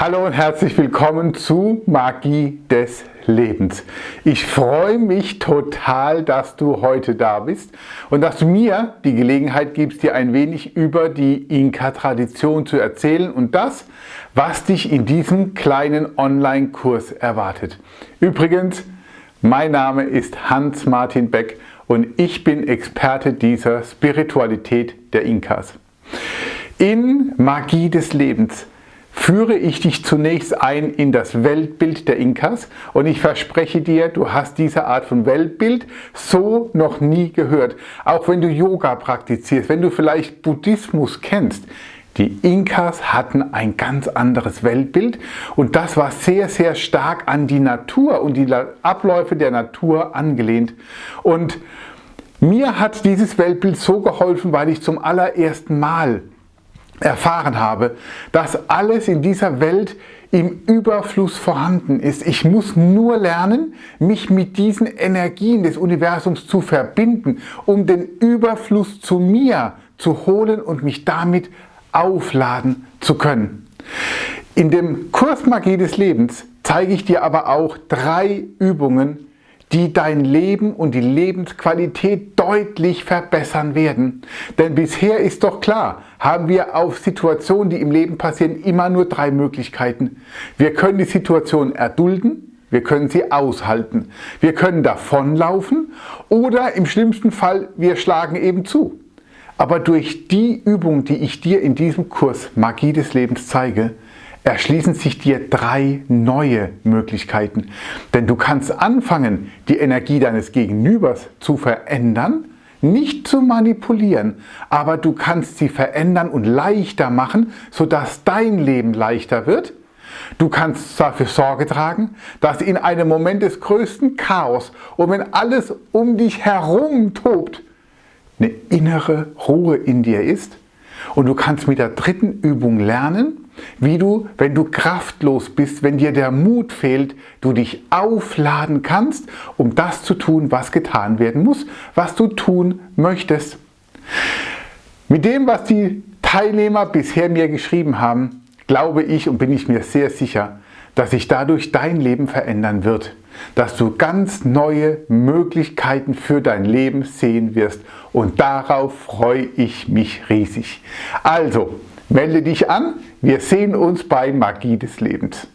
Hallo und herzlich willkommen zu Magie des Lebens. Ich freue mich total, dass du heute da bist und dass du mir die Gelegenheit gibst, dir ein wenig über die Inka-Tradition zu erzählen und das, was dich in diesem kleinen Online-Kurs erwartet. Übrigens, mein Name ist Hans-Martin Beck und ich bin Experte dieser Spiritualität der Inkas. In Magie des Lebens führe ich dich zunächst ein in das Weltbild der Inkas und ich verspreche dir, du hast diese Art von Weltbild so noch nie gehört. Auch wenn du Yoga praktizierst, wenn du vielleicht Buddhismus kennst, die Inkas hatten ein ganz anderes Weltbild und das war sehr, sehr stark an die Natur und die Abläufe der Natur angelehnt. Und mir hat dieses Weltbild so geholfen, weil ich zum allerersten Mal erfahren habe, dass alles in dieser Welt im Überfluss vorhanden ist. Ich muss nur lernen, mich mit diesen Energien des Universums zu verbinden, um den Überfluss zu mir zu holen und mich damit aufladen zu können. In dem Kurs Magie des Lebens zeige ich dir aber auch drei Übungen, die dein Leben und die Lebensqualität deutlich verbessern werden. Denn bisher ist doch klar, haben wir auf Situationen, die im Leben passieren, immer nur drei Möglichkeiten. Wir können die Situation erdulden, wir können sie aushalten, wir können davonlaufen oder im schlimmsten Fall, wir schlagen eben zu. Aber durch die Übung, die ich dir in diesem Kurs Magie des Lebens zeige, erschließen sich dir drei neue Möglichkeiten. Denn du kannst anfangen, die Energie deines Gegenübers zu verändern, nicht zu manipulieren, aber du kannst sie verändern und leichter machen, sodass dein Leben leichter wird. Du kannst dafür Sorge tragen, dass in einem Moment des größten Chaos und wenn alles um dich herum tobt, eine innere Ruhe in dir ist. Und du kannst mit der dritten Übung lernen, wie du, wenn du kraftlos bist, wenn dir der Mut fehlt, du dich aufladen kannst, um das zu tun, was getan werden muss, was du tun möchtest. Mit dem, was die Teilnehmer bisher mir geschrieben haben, glaube ich und bin ich mir sehr sicher, dass sich dadurch dein Leben verändern wird, dass du ganz neue Möglichkeiten für dein Leben sehen wirst und darauf freue ich mich riesig. Also, Melde dich an, wir sehen uns bei Magie des Lebens.